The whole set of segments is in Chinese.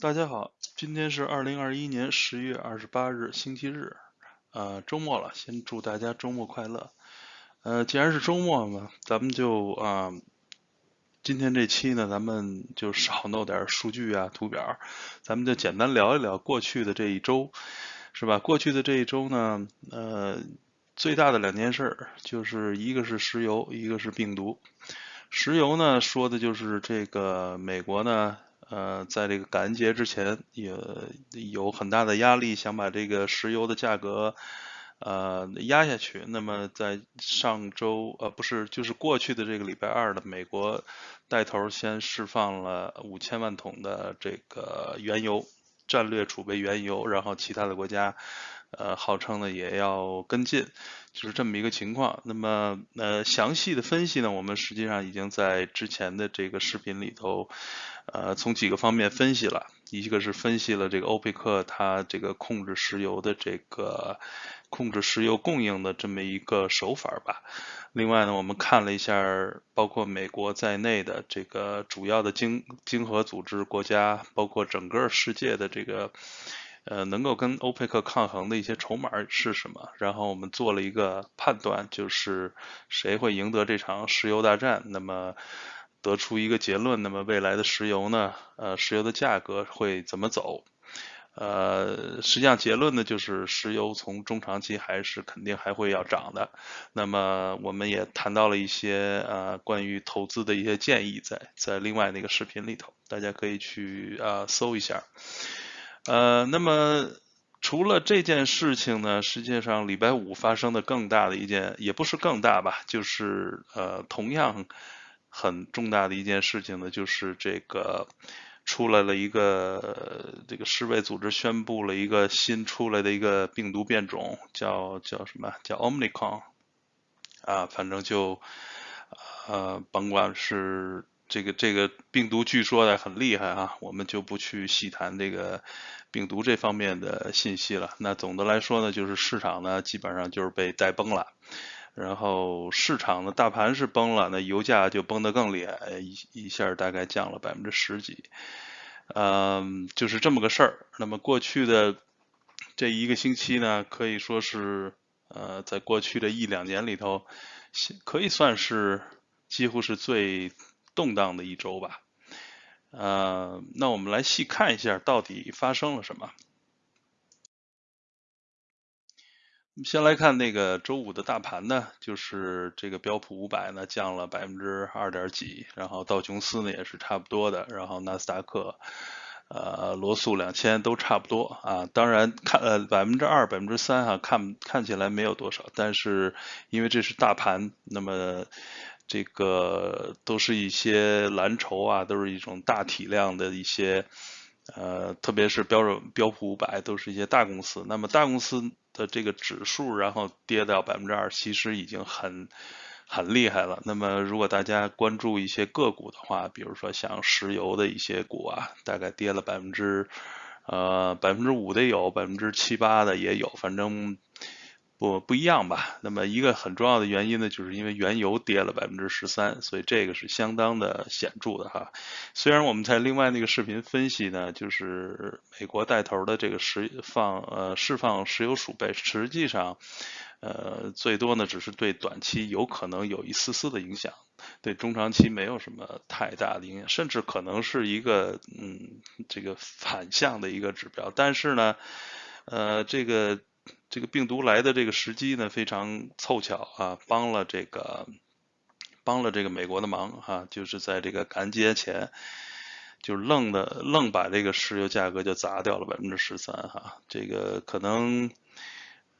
大家好，今天是二零二一年十月二十八日，星期日，呃，周末了，先祝大家周末快乐。呃，既然是周末嘛，咱们就啊，今天这期呢，咱们就少弄点数据啊、图表，咱们就简单聊一聊过去的这一周，是吧？过去的这一周呢，呃，最大的两件事，就是一个是石油，一个是病毒。石油呢，说的就是这个美国呢。呃，在这个感恩节之前，也有很大的压力，想把这个石油的价格呃压下去。那么在上周呃不是，就是过去的这个礼拜二的，美国带头先释放了五千万桶的这个原油战略储备原油，然后其他的国家呃号称呢也要跟进，就是这么一个情况。那么呃详细的分析呢，我们实际上已经在之前的这个视频里头。呃，从几个方面分析了，一个是分析了这个欧佩克它这个控制石油的这个控制石油供应的这么一个手法吧。另外呢，我们看了一下包括美国在内的这个主要的经经合组织国家，包括整个世界的这个呃能够跟欧佩克抗衡的一些筹码是什么。然后我们做了一个判断，就是谁会赢得这场石油大战。那么。得出一个结论，那么未来的石油呢？呃，石油的价格会怎么走？呃，实际上结论呢，就是石油从中长期还是肯定还会要涨的。那么我们也谈到了一些呃关于投资的一些建议，在在另外那个视频里头，大家可以去啊搜一下。呃，那么除了这件事情呢，实际上礼拜五发生的更大的一件，也不是更大吧，就是呃同样。很重大的一件事情呢，就是这个出来了一个这个世卫组织宣布了一个新出来的一个病毒变种，叫叫什么？叫 Omicron 啊，反正就呃，甭管是这个这个病毒，据说的很厉害啊，我们就不去细谈这个病毒这方面的信息了。那总的来说呢，就是市场呢基本上就是被带崩了。然后市场的大盘是崩了，那油价就崩得更厉害，一一下大概降了百分之十几，嗯，就是这么个事儿。那么过去的这一个星期呢，可以说是呃，在过去的一两年里头，可以算是几乎是最动荡的一周吧。呃，那我们来细看一下到底发生了什么。先来看那个周五的大盘呢，就是这个标普五百呢降了百分之二点几，然后道琼斯呢也是差不多的，然后纳斯达克、呃罗素两千都差不多啊。当然看呃百分之二、百分之三哈，看看起来没有多少，但是因为这是大盘，那么这个都是一些蓝筹啊，都是一种大体量的一些呃，特别是标准标普五百都是一些大公司，那么大公司。的这个指数，然后跌到百分之二，其实已经很很厉害了。那么，如果大家关注一些个股的话，比如说像石油的一些股啊，大概跌了百分之呃百分之五的有，百分之七八的也有，反正。不不一样吧？那么一个很重要的原因呢，就是因为原油跌了百分之十三，所以这个是相当的显著的哈。虽然我们在另外那个视频分析呢，就是美国带头的这个石放呃释放石油储备，实际上呃最多呢只是对短期有可能有一丝丝的影响，对中长期没有什么太大的影响，甚至可能是一个嗯这个反向的一个指标。但是呢，呃这个。这个病毒来的这个时机呢，非常凑巧啊，帮了这个帮了这个美国的忙哈，就是在这个感恩节前，就愣的愣把这个石油价格就砸掉了百分之十三哈，这个可能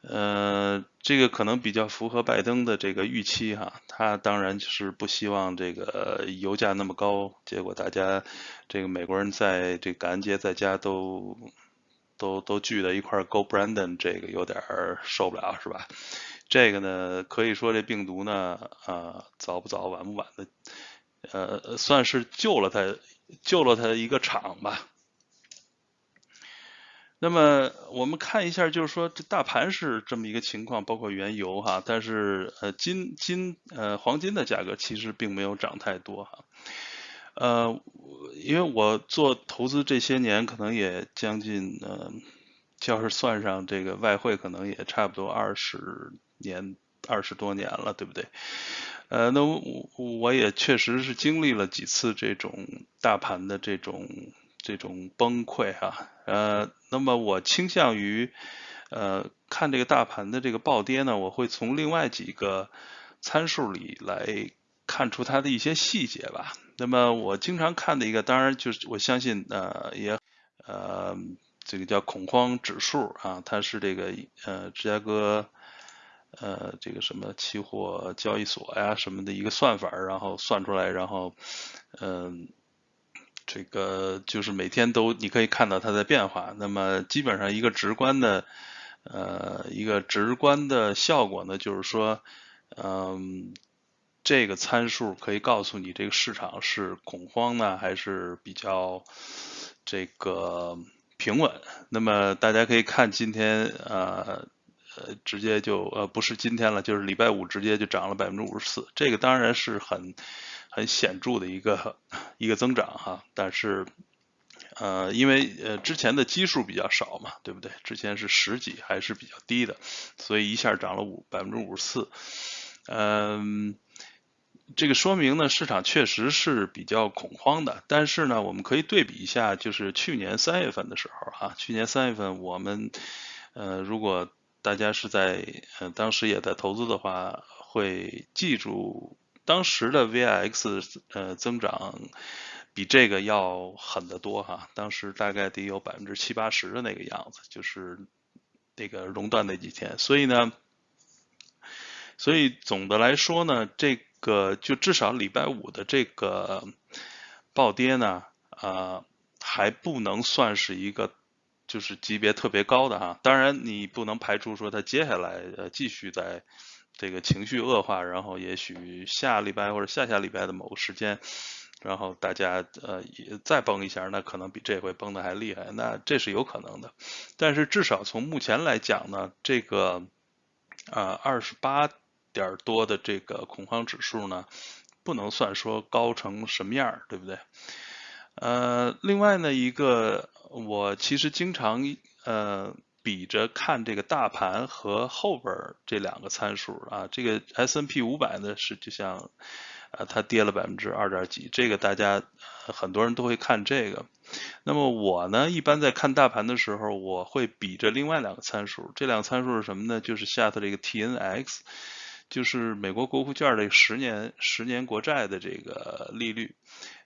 呃这个可能比较符合拜登的这个预期哈，他当然是不希望这个油价那么高，结果大家这个美国人在这个感恩节在家都。都都聚在一块儿，Go Brandon，这个有点受不了，是吧？这个呢，可以说这病毒呢，啊，早不早，晚不晚的，呃，算是救了他，救了他一个场吧。那么我们看一下，就是说这大盘是这么一个情况，包括原油哈，但是呃金金呃黄金的价格其实并没有涨太多哈。呃，因为我做投资这些年，可能也将近呃，要是算上这个外汇，可能也差不多二十年、二十多年了，对不对？呃，那我我也确实是经历了几次这种大盘的这种这种崩溃哈，呃，那么我倾向于呃看这个大盘的这个暴跌呢，我会从另外几个参数里来看出它的一些细节吧。那么我经常看的一个，当然就是我相信呃也呃这个叫恐慌指数啊，它是这个呃芝加哥呃这个什么期货交易所呀什么的一个算法，然后算出来，然后嗯这个就是每天都你可以看到它的变化。那么基本上一个直观的呃一个直观的效果呢，就是说嗯。这个参数可以告诉你这个市场是恐慌呢，还是比较这个平稳。那么大家可以看今天呃呃直接就呃不是今天了，就是礼拜五直接就涨了百分之五十四，这个当然是很很显著的一个一个增长哈。但是呃因为呃之前的基数比较少嘛，对不对？之前是十几还是比较低的，所以一下涨了五百分之五十四，嗯。这个说明呢，市场确实是比较恐慌的。但是呢，我们可以对比一下，就是去年三月份的时候，哈，去年三月份我们，呃，如果大家是在呃当时也在投资的话，会记住当时的 VIX 呃增长比这个要狠得多哈。当时大概得有百分之七八十的那个样子，就是那个熔断那几天。所以呢，所以总的来说呢，这个就至少礼拜五的这个暴跌呢，呃，还不能算是一个就是级别特别高的哈。当然，你不能排除说它接下来呃继续在这个情绪恶化，然后也许下礼拜或者下下礼拜的某个时间，然后大家呃也再崩一下，那可能比这回崩的还厉害，那这是有可能的。但是至少从目前来讲呢，这个啊二十八。点多的这个恐慌指数呢，不能算说高成什么样，对不对？呃，另外呢，一个我其实经常呃比着看这个大盘和后边这两个参数啊，这个 S N P 五百呢是就像啊它跌了百分之二点几，这个大家很多人都会看这个。那么我呢，一般在看大盘的时候，我会比着另外两个参数，这两个参数是什么呢？就是下头这个 T N X。就是美国国库券的十年十年国债的这个利率，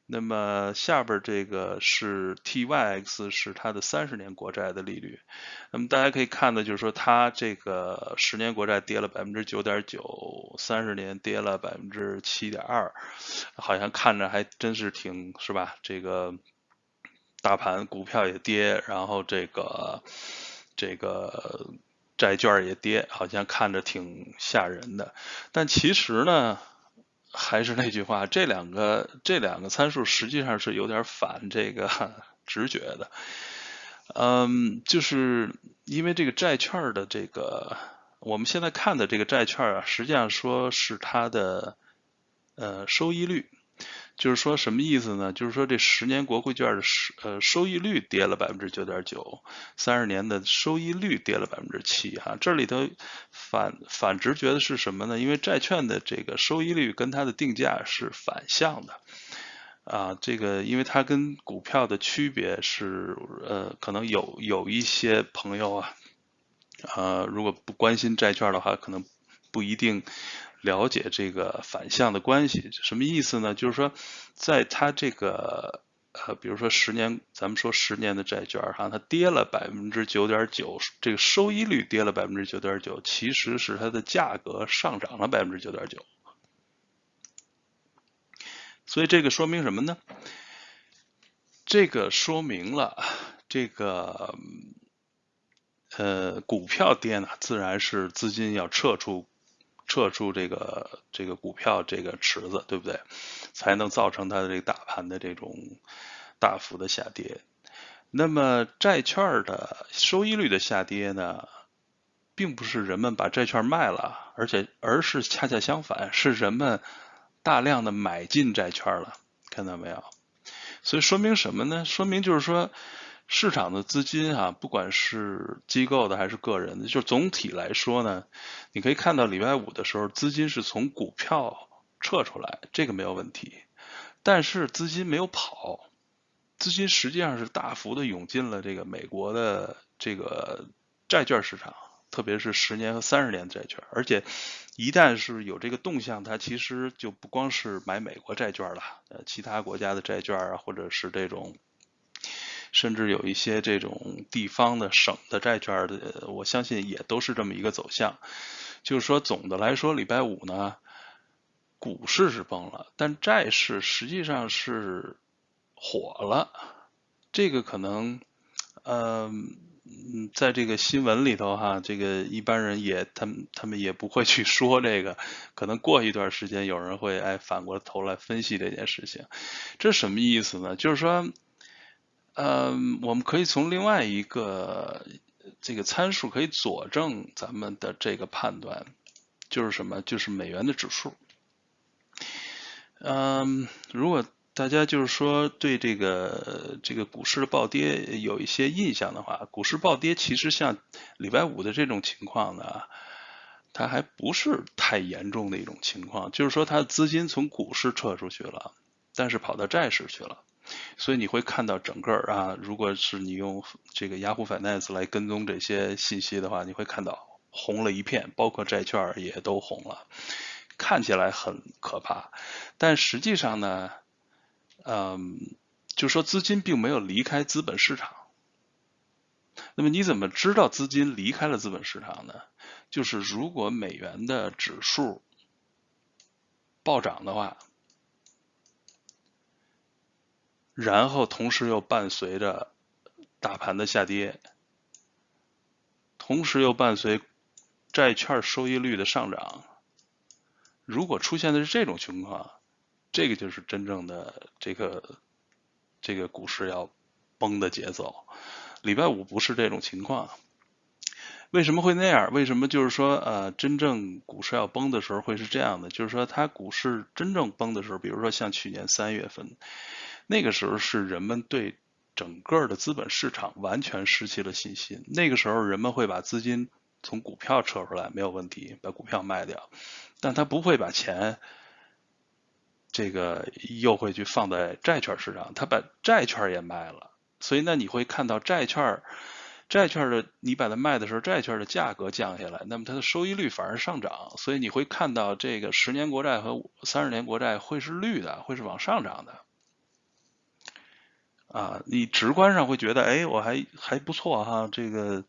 那么下边这个是 TYX 是它的三十年国债的利率，那么大家可以看的就是说它这个十年国债跌了百分之九点九，三十年跌了百分之七点二，好像看着还真是挺是吧？这个大盘股票也跌，然后这个这个。债券也跌，好像看着挺吓人的，但其实呢，还是那句话，这两个这两个参数实际上是有点反这个 直觉的，嗯，就是因为这个债券的这个我们现在看的这个债券啊，实际上说是它的呃收益率。就是说什么意思呢？就是说这十年国库券的收呃收益率跌了百分之九点九，三十年的收益率跌了百分之七哈。这里头反反直觉的是什么呢？因为债券的这个收益率跟它的定价是反向的啊。这个因为它跟股票的区别是呃，可能有有一些朋友啊，呃，如果不关心债券的话，可能不一定。了解这个反向的关系什么意思呢？就是说，在它这个呃，比如说十年，咱们说十年的债券哈，它跌了百分之九点九，这个收益率跌了百分之九点九，其实是它的价格上涨了百分之九点九。所以这个说明什么呢？这个说明了这个呃，股票跌呢，自然是资金要撤出。撤出这个这个股票这个池子，对不对？才能造成它的这个大盘的这种大幅的下跌。那么债券的收益率的下跌呢，并不是人们把债券卖了，而且而是恰恰相反，是人们大量的买进债券了。看到没有？所以说明什么呢？说明就是说，市场的资金啊，不管是机构的还是个人的，就总体来说呢，你可以看到礼拜五的时候，资金是从股票撤出来，这个没有问题。但是资金没有跑，资金实际上是大幅的涌进了这个美国的这个债券市场。特别是十年和三十年债券，而且一旦是有这个动向，它其实就不光是买美国债券了，呃，其他国家的债券啊，或者是这种，甚至有一些这种地方的省的债券的，我相信也都是这么一个走向。就是说，总的来说，礼拜五呢，股市是崩了，但债市实际上是火了。这个可能，嗯。嗯，在这个新闻里头哈，这个一般人也他们他们也不会去说这个，可能过一段时间有人会哎反过头来分析这件事情，这什么意思呢？就是说，嗯，我们可以从另外一个这个参数可以佐证咱们的这个判断，就是什么？就是美元的指数。嗯，如果。大家就是说对这个这个股市的暴跌有一些印象的话，股市暴跌其实像礼拜五的这种情况呢，它还不是太严重的一种情况，就是说它资金从股市撤出去了，但是跑到债市去了，所以你会看到整个啊，如果是你用这个 Yahoo Finance 来跟踪这些信息的话，你会看到红了一片，包括债券也都红了，看起来很可怕，但实际上呢？嗯，就说资金并没有离开资本市场。那么你怎么知道资金离开了资本市场呢？就是如果美元的指数暴涨的话，然后同时又伴随着大盘的下跌，同时又伴随债券收益率的上涨，如果出现的是这种情况。这个就是真正的这个这个股市要崩的节奏。礼拜五不是这种情况，为什么会那样？为什么就是说呃，真正股市要崩的时候会是这样的？就是说它股市真正崩的时候，比如说像去年三月份，那个时候是人们对整个的资本市场完全失去了信心。那个时候人们会把资金从股票撤出来，没有问题，把股票卖掉，但他不会把钱。这个又会去放在债券市场，他把债券也卖了，所以那你会看到债券，债券的你把它卖的时候，债券的价格降下来，那么它的收益率反而上涨，所以你会看到这个十年国债和三十年国债会是绿的，会是往上涨的。啊，你直观上会觉得，哎，我还还不错哈，这个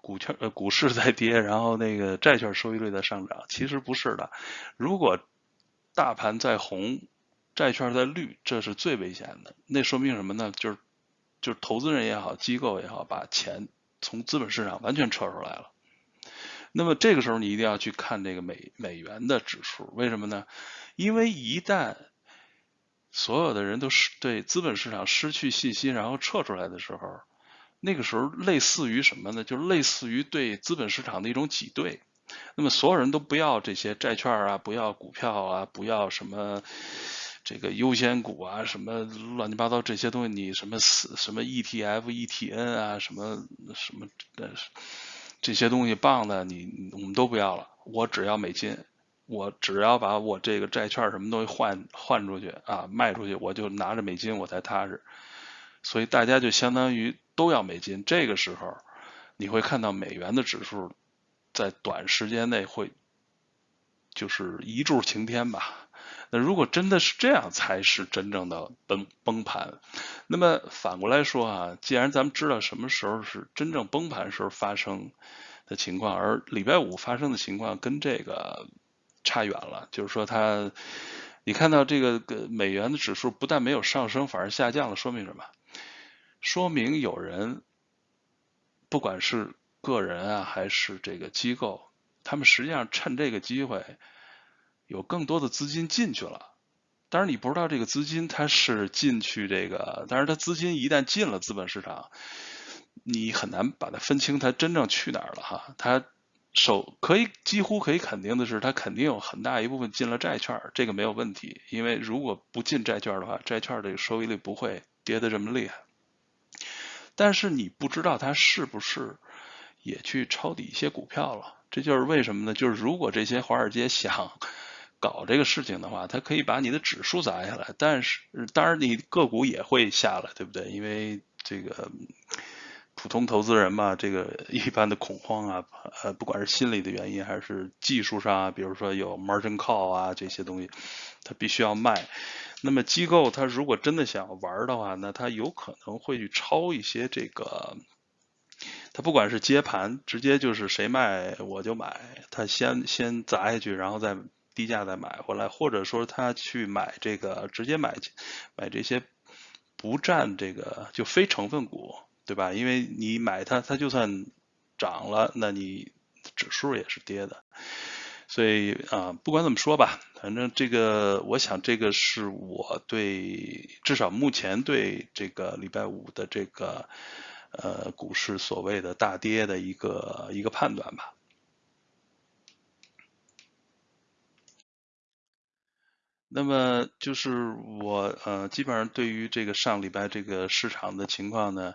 股券呃股市在跌，然后那个债券收益率在上涨，其实不是的，如果。大盘在红，债券在绿，这是最危险的。那说明什么呢？就是就是投资人也好，机构也好，把钱从资本市场完全撤出来了。那么这个时候你一定要去看这个美美元的指数，为什么呢？因为一旦所有的人都是对资本市场失去信心，然后撤出来的时候，那个时候类似于什么呢？就类似于对资本市场的一种挤兑。那么所有人都不要这些债券啊，不要股票啊，不要什么这个优先股啊，什么乱七八糟这些东西，你什么什么 ETF、ETN 啊，什么什么的这些东西棒的，你我们都不要了。我只要美金，我只要把我这个债券什么东西换换出去啊，卖出去，我就拿着美金我才踏实。所以大家就相当于都要美金。这个时候你会看到美元的指数。在短时间内会就是一柱擎天吧。那如果真的是这样，才是真正的崩崩盘。那么反过来说啊，既然咱们知道什么时候是真正崩盘时候发生的情况，而礼拜五发生的情况跟这个差远了，就是说它，你看到这个美元的指数不但没有上升，反而下降了，说明什么？说明有人不管是。个人啊，还是这个机构，他们实际上趁这个机会，有更多的资金进去了。当然，你不知道这个资金它是进去这个，但是它资金一旦进了资本市场，你很难把它分清它真正去哪儿了哈。它首可以几乎可以肯定的是，它肯定有很大一部分进了债券，这个没有问题。因为如果不进债券的话，债券这个收益率不会跌得这么厉害。但是你不知道它是不是也去抄底一些股票了，这就是为什么呢？就是如果这些华尔街想搞这个事情的话，它可以把你的指数砸下来，但是当然你个股也会下来，对不对？因为这个普通投资人嘛，这个 一般的恐慌啊，呃，不管是心理的原因还是技术上啊，比如说有 margin call 啊这些东西，他必须要卖。那么机构他如果真的想玩的话，那他有可能会去抄一些这个，他不管是接盘，直接就是谁卖我就买，他先先砸下去，然后再低价再买回来，或者说他去买这个直接买买这些不占这个就非成分股，对吧？因为你买它，它就算涨了，那你指数也是跌的。所以啊，不管怎么说吧，反正这个，我想这个是我对至少目前对这个礼拜五的这个呃股市所谓的大跌的一个一个判断吧。那么就是我呃基本上对于这个上礼拜这个市场的情况呢，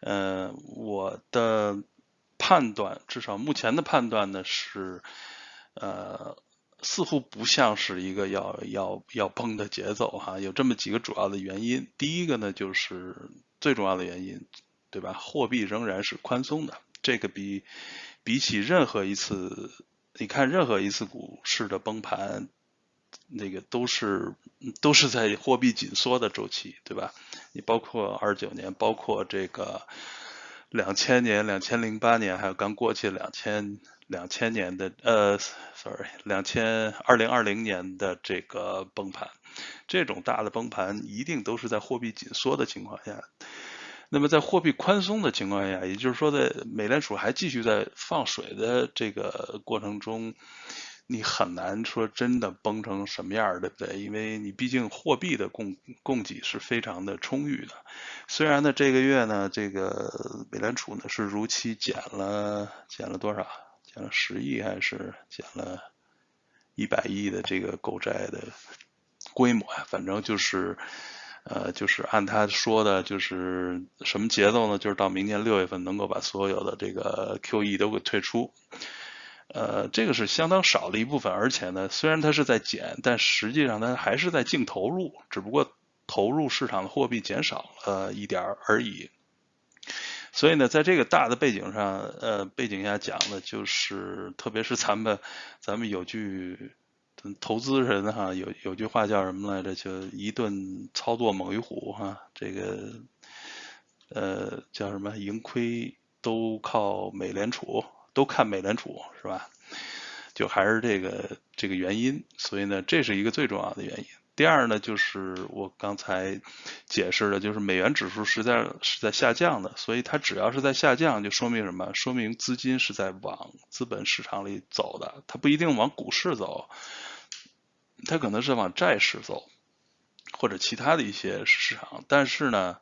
呃我的判断至少目前的判断呢是。呃，似乎不像是一个要要要崩的节奏哈，有这么几个主要的原因。第一个呢，就是最重要的原因，对吧？货币仍然是宽松的，这个比比起任何一次，你看任何一次股市的崩盘，那个都是都是在货币紧缩的周期，对吧？你包括二九年，包括这个两千年、两千零八年，还有刚过去两千。两千年的呃，sorry，两千二零二零年的这个崩盘，这种大的崩盘一定都是在货币紧缩的情况下。那么在货币宽松的情况下，也就是说在美联储还继续在放水的这个过程中，你很难说真的崩成什么样，对不对？因为你毕竟货币的供供给是非常的充裕的。虽然呢，这个月呢，这个美联储呢是如期减了减了多少？减了十亿还是减了一百亿的这个购债的规模呀？反正就是，呃，就是按他说的，就是什么节奏呢？就是到明年六月份能够把所有的这个 QE 都给退出。呃，这个是相当少的一部分，而且呢，虽然它是在减，但实际上它还是在净投入，只不过投入市场的货币减少了一点而已。所以呢，在这个大的背景上，呃，背景下讲的，就是特别是咱们，咱们有句投资人哈，有有句话叫什么来着？就一顿操作猛于虎哈，这个呃叫什么？盈亏都靠美联储，都看美联储是吧？就还是这个这个原因，所以呢，这是一个最重要的原因。第二呢，就是我刚才解释的，就是美元指数实在是在下降的，所以它只要是在下降，就说明什么？说明资金是在往资本市场里走的，它不一定往股市走，它可能是往债市走，或者其他的一些市场。但是呢，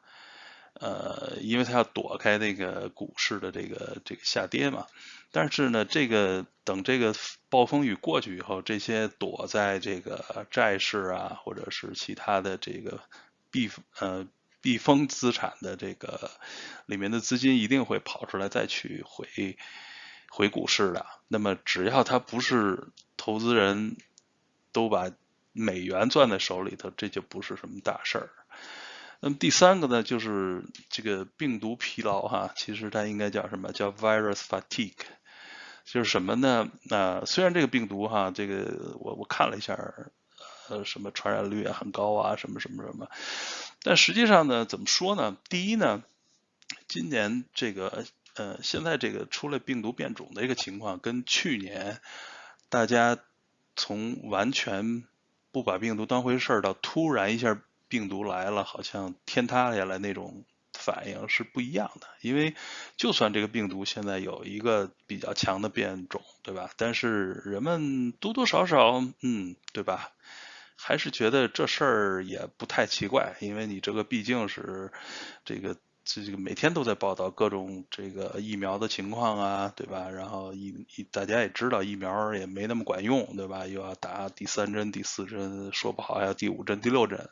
呃，因为它要躲开那个股市的这个这个下跌嘛。但是呢，这个等这个暴风雨过去以后，这些躲在这个债市啊，或者是其他的这个避呃避风资产的这个里面的资金一定会跑出来，再去回回股市的。那么只要他不是投资人都把美元攥在手里头，这就不是什么大事儿。那么第三个呢，就是这个病毒疲劳哈，其实它应该叫什么叫 virus fatigue。就是什么呢？那虽然这个病毒哈，这个我我看了一下，呃，什么传染率也很高啊，什么什么什么，但实际上呢，怎么说呢？第一呢，今年这个呃，现在这个出了病毒变种的一个情况，跟去年大家从完全不把病毒当回事儿到突然一下病毒来了，好像天塌下来那种。反应是不一样的，因为就算这个病毒现在有一个比较强的变种，对吧？但是人们多多少少，嗯，对吧？还是觉得这事儿也不太奇怪，因为你这个毕竟是这个这这个每天都在报道各种这个疫苗的情况啊，对吧？然后疫大家也知道疫苗也没那么管用，对吧？又要打第三针、第四针，说不好还要第五针、第六针。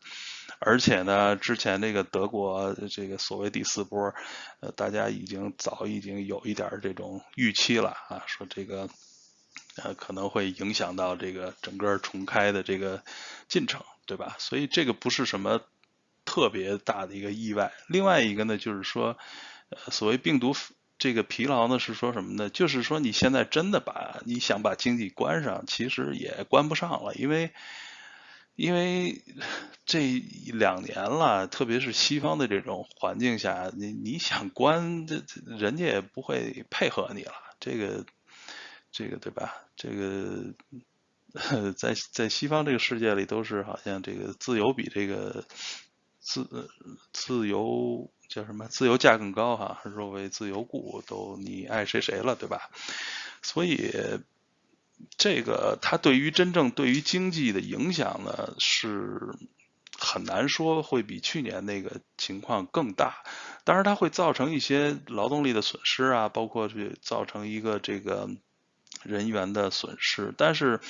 而且呢，之前这个德国这个所谓第四波，呃，大家已经早已经有一点这种预期了啊，说这个呃可能会影响到这个整个重开的这个进程，对吧？所以这个不是什么特别大的一个意外。另外一个呢，就是说，呃，所谓病毒这个疲劳呢，是说什么呢？就是说你现在真的把你想把经济关上，其实也关不上了，因为。因为这两年了，特别是西方的这种环境下，你你想关，这这人家也不会配合你了。这个，这个对吧？这个 在在西方这个世界里，都是好像这个自由比这个自自由叫什么？自由价更高哈？若为自由故，都你爱谁谁了，对吧？所以。这个它对于真正对于经济的影响呢，是很难说会比去年那个情况更大。当然，它会造成一些劳动力的损失啊，包括去造成一个这个人员的损失。但是，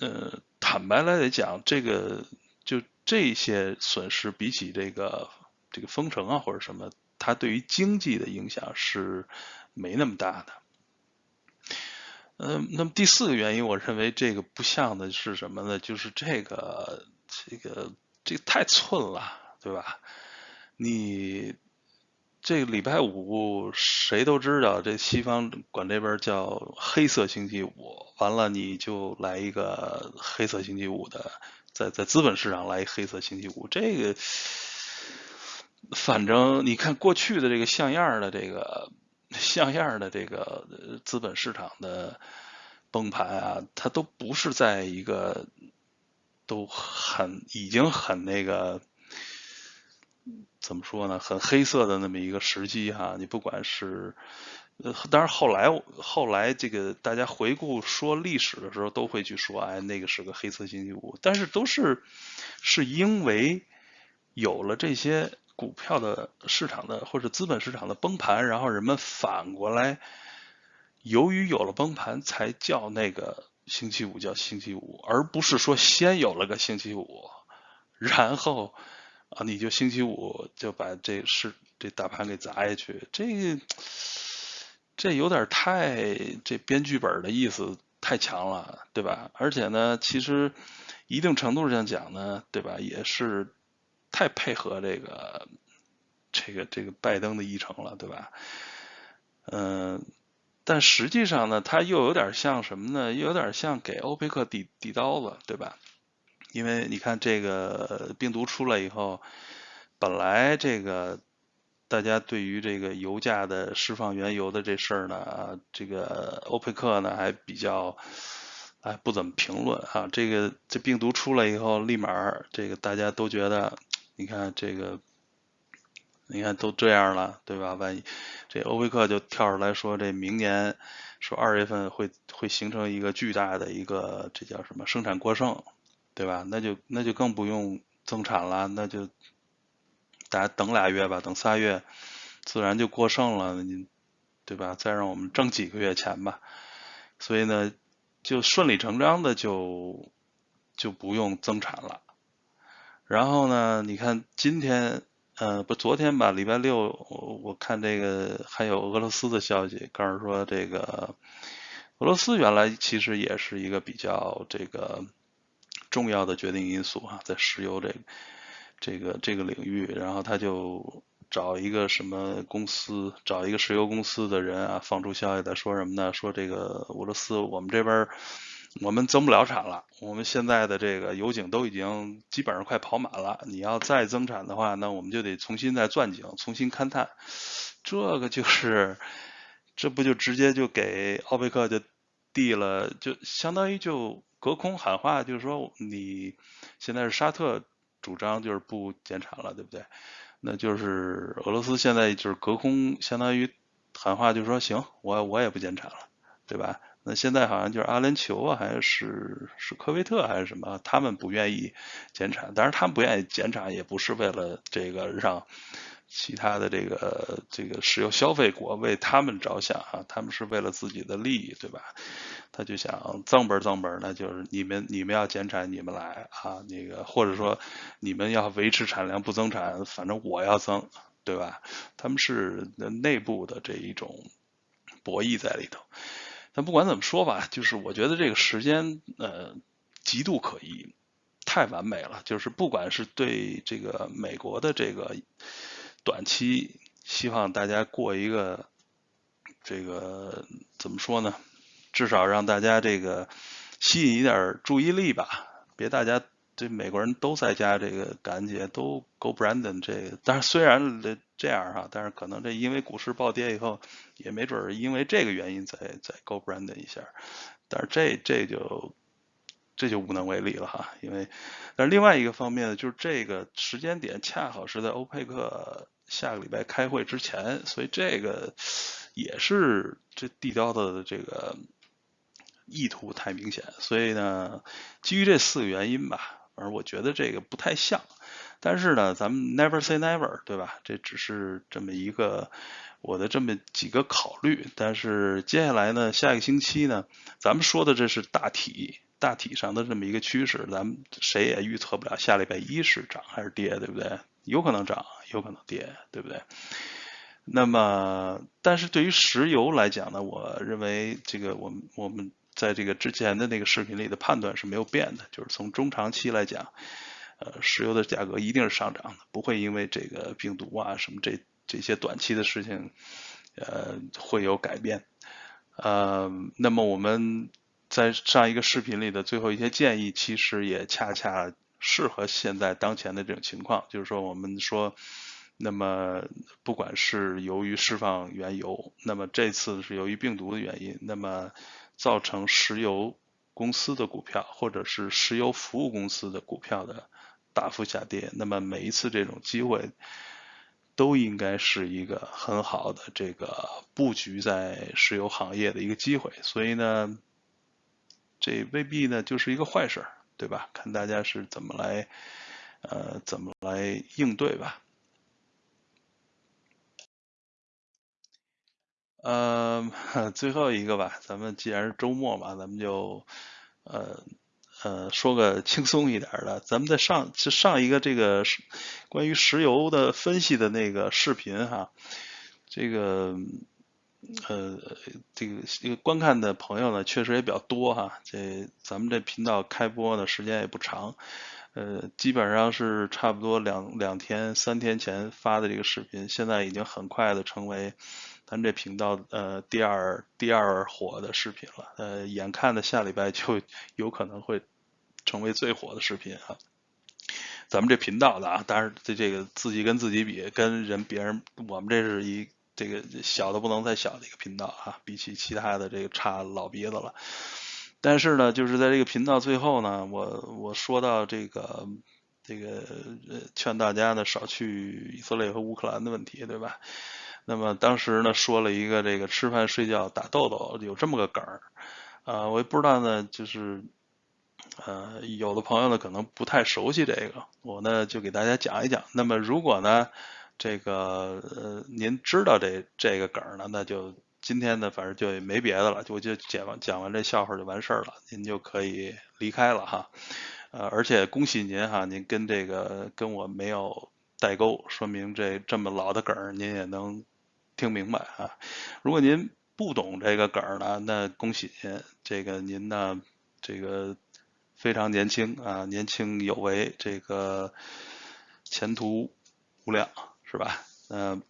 呃，坦白来讲，这个就这些损失比起这个这个封城啊或者什么，它对于经济的影响是没那么大的。嗯，那么第四个原因，我认为这个不像的是什么呢？就是这个，这个，这个太寸了，对吧？你这个礼拜五谁都知道，这西方管这边叫黑色星期五，完了你就来一个黑色星期五的，在在资本市场来一黑色星期五，这个反正你看过去的这个像样的这个。像样的这个资本市场的崩盘啊，它都不是在一个都很已经很那个怎么说呢，很黑色的那么一个时机哈。你不管是呃，当然后来后来这个大家回顾说历史的时候，都会去说，哎，那个是个黑色星期五。但是都是是因为有了这些。股票的市场的或者资本市场的崩盘，然后人们反过来，由于有了崩盘，才叫那个星期五叫星期五，而不是说先有了个星期五，然后啊你就星期五就把这是这大盘给砸下去，这这有点太这编剧本的意思太强了，对吧？而且呢，其实一定程度上讲呢，对吧，也是。太配合这个这个这个拜登的议程了，对吧？嗯，但实际上呢，它又有点像什么呢？又有点像给欧佩克递递刀子，对吧？因为你看这个病毒出来以后，本来这个大家对于这个油价的释放原油的这事儿呢，这个欧佩克呢还比较。哎，不怎么评论啊。这个这病毒出来以后，立马这个大家都觉得，你看这个，你看都这样了，对吧？万一这欧佩克就跳出来说，这明年说二月份会会形成一个巨大的一个这叫什么生产过剩，对吧？那就那就更不用增产了，那就大家等俩月吧，等仨月，自然就过剩了，你对吧？再让我们挣几个月钱吧。所以呢。就顺理成章的就就不用增产了，然后呢，你看今天呃不昨天吧，礼拜六我我看这个还有俄罗斯的消息，告诉说这个俄罗斯原来其实也是一个比较这个重要的决定因素啊，在石油这这个这个领域，然后他就。找一个什么公司，找一个石油公司的人啊，放出消息在说什么呢？说这个俄罗斯，我们这边我们增不了产了，我们现在的这个油井都已经基本上快跑满了。你要再增产的话，那我们就得重新再钻井，重新勘探。这个就是，这不就直接就给奥佩克就递了，就相当于就隔空喊话，就是说你现在是沙特主张就是不减产了，对不对？那就是俄罗斯现在就是隔空相当于喊话，就说行，我我也不减产了，对吧？那现在好像就是阿联酋啊，还是是科威特还是什么，他们不愿意减产，当然他们不愿意减产也不是为了这个让其他的这个这个石油消费国为他们着想啊，他们是为了自己的利益，对吧？他就想增本增本，那就是你们你们要减产，你们来啊，那个或者说你们要维持产量不增产，反正我要增，对吧？他们是内部的这一种博弈在里头。但不管怎么说吧，就是我觉得这个时间呃极度可疑，太完美了。就是不管是对这个美国的这个短期，希望大家过一个这个怎么说呢？至少让大家这个吸引一点注意力吧，别大家这美国人都在家这个感觉都 Go Brandon 这个，但是虽然这样哈，但是可能这因为股市暴跌以后，也没准儿因为这个原因再再 Go brand 一下，但是这这就这就无能为力了哈，因为但是另外一个方面呢，就是这个时间点恰好是在欧佩克下个礼拜开会之前，所以这个也是这地标的这个。意图太明显，所以呢，基于这四个原因吧，反正我觉得这个不太像。但是呢，咱们 never say never，对吧？这只是这么一个我的这么几个考虑。但是接下来呢，下一个星期呢，咱们说的这是大体大体上的这么一个趋势，咱们谁也预测不了下礼拜一是涨还是跌，对不对？有可能涨，有可能跌，对不对？那么，但是对于石油来讲呢，我认为这个我们我们。在这个之前的那个视频里的判断是没有变的，就是从中长期来讲，呃，石油的价格一定是上涨的，不会因为这个病毒啊什么这这些短期的事情，呃，会有改变。呃，那么我们在上一个视频里的最后一些建议，其实也恰恰适合现在当前的这种情况，就是说我们说，那么不管是由于释放原油，那么这次是由于病毒的原因，那么。造成石油公司的股票或者是石油服务公司的股票的大幅下跌，那么每一次这种机会都应该是一个很好的这个布局在石油行业的一个机会，所以呢，这未必呢就是一个坏事，对吧？看大家是怎么来呃怎么来应对吧。呃，最后一个吧，咱们既然是周末嘛，咱们就呃呃说个轻松一点的。咱们在上就上一个这个关于石油的分析的那个视频哈，这个呃这个这个观看的朋友呢确实也比较多哈。这咱们这频道开播的时间也不长，呃基本上是差不多两两天三天前发的这个视频，现在已经很快的成为。咱这频道呃第二第二火的视频了，呃眼看的下礼拜就有可能会成为最火的视频啊。咱们这频道的啊，当然这这个自己跟自己比，跟人别人，我们这是一这个小的不能再小的一个频道啊，比起其他的这个差老鼻子了。但是呢，就是在这个频道最后呢，我我说到这个这个呃劝大家呢少去以色列和乌克兰的问题，对吧？那么当时呢说了一个这个吃饭睡觉打豆豆有这么个梗儿，啊我也不知道呢就是呃有的朋友呢可能不太熟悉这个，我呢就给大家讲一讲。那么如果呢这个呃您知道这这个梗儿呢，那就今天呢反正就没别的了，我就讲完讲完这笑话就完事儿了，您就可以离开了哈。呃而且恭喜您哈，您跟这个跟我没有代沟，说明这这么老的梗儿您也能。听明白啊！如果您不懂这个梗儿呢，那恭喜您，这个您呢，这个非常年轻啊，年轻有为，这个前途无量，是吧？嗯，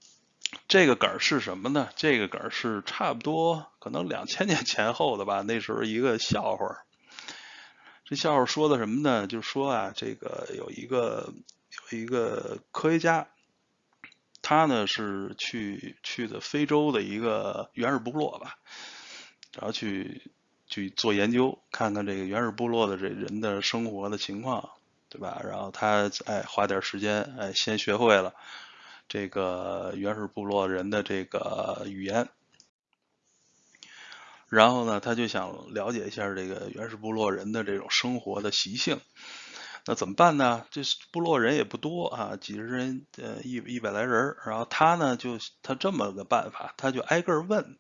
这个梗儿是什么呢？这个梗儿是差不多可能两千年前后的吧，那时候一个笑话。这笑话说的什么呢？就说啊，这个有一个有一个科学家。他呢是去去的非洲的一个原始部落吧，然后去去做研究，看看这个原始部落的这人的生活的情况，对吧？然后他哎花点时间哎先学会了这个原始部落人的这个语言，然后呢他就想了解一下这个原始部落人的这种生活的习性。那怎么办呢？这部落人也不多啊，几十人，呃，一一百来人然后他呢，就他这么个办法，他就挨个问，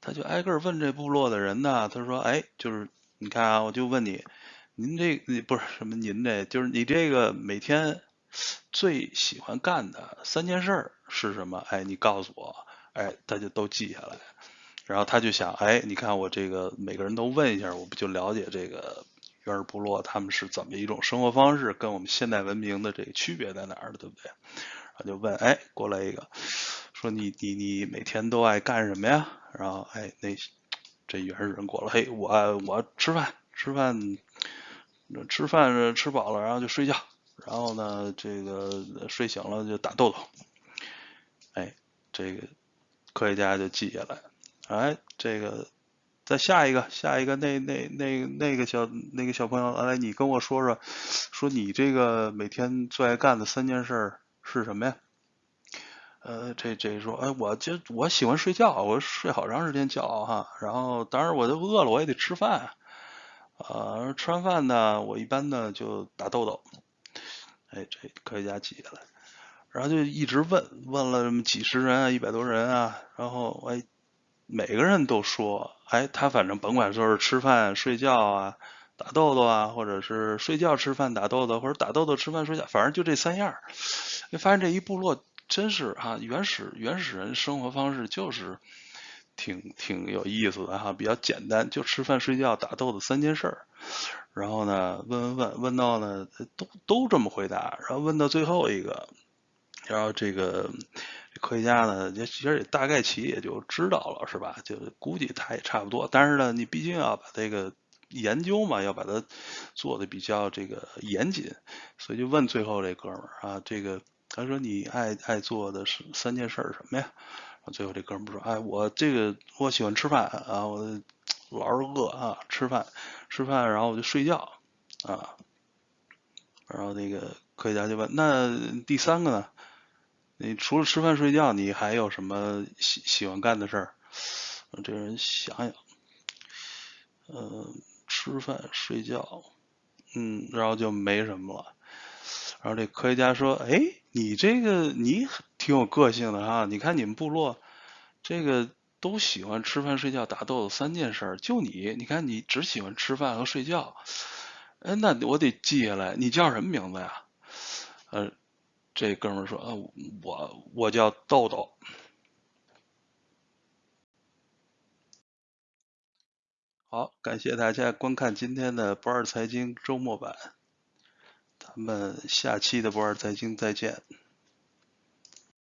他就挨个问这部落的人呢，他说：“哎，就是你看啊，我就问你，您这不是什么您这，就是你这个每天最喜欢干的三件事是什么？哎，你告诉我，哎，他就都记下来。然后他就想，哎，你看我这个每个人都问一下，我不就了解这个原始部落他们是怎么一种生活方式，跟我们现代文明的这个区别在哪儿，对不对？然后就问，哎，过来一个，说你你你每天都爱干什么呀？然后哎，那这原始人过了，嘿，我我吃饭吃饭，吃饭吃饱了，然后就睡觉，然后呢，这个睡醒了就打豆豆，哎，这个科学家就记下来，哎，这个再下一个下一个那那那那个小那个小朋友，来你跟我说说，说你这个每天最爱干的三件事是什么呀？呃，这这说，哎，我就我喜欢睡觉，我睡好长时间觉哈。然后，当然我就饿了，我也得吃饭。呃，吃完饭呢，我一般呢就打豆豆。哎，这科学家记下来，然后就一直问，问了这么几十人啊，一百多人啊。然后，哎，每个人都说，哎，他反正甭管说是吃饭、睡觉啊，打豆豆啊，或者是睡觉、吃饭、打豆豆，或者打豆豆、吃饭、睡觉，反正就这三样。你发现这一部落。真是哈，原始原始人生活方式就是挺挺有意思的哈，比较简单，就吃饭、睡觉、打豆子三件事儿。然后呢，问问问问到呢，都都这么回答。然后问到最后一个，然后这个科学家呢，也其实也大概其也就知道了，是吧？就估计他也差不多。但是呢，你毕竟要把这个研究嘛，要把它做的比较这个严谨，所以就问最后这哥们儿啊，这个。他说：“你爱爱做的是三件事是什么呀？”最后这哥们儿说：“哎，我这个我喜欢吃饭啊，我老是饿啊，吃饭吃饭，然后我就睡觉啊。”然后那个科学家就问：“那第三个呢？你除了吃饭睡觉，你还有什么喜喜欢干的事儿？”这人想想，嗯，吃饭睡觉，嗯，然后就没什么了。然后这科学家说：“哎，你这个你挺有个性的哈，你看你们部落这个都喜欢吃饭、睡觉、打豆子三件事，就你，你看你只喜欢吃饭和睡觉。哎，那我得记下来，你叫什么名字呀？”呃，这哥们说：“啊，我我叫豆豆。”好，感谢大家观看今天的不二财经周末版。咱们下期的不二财经再见。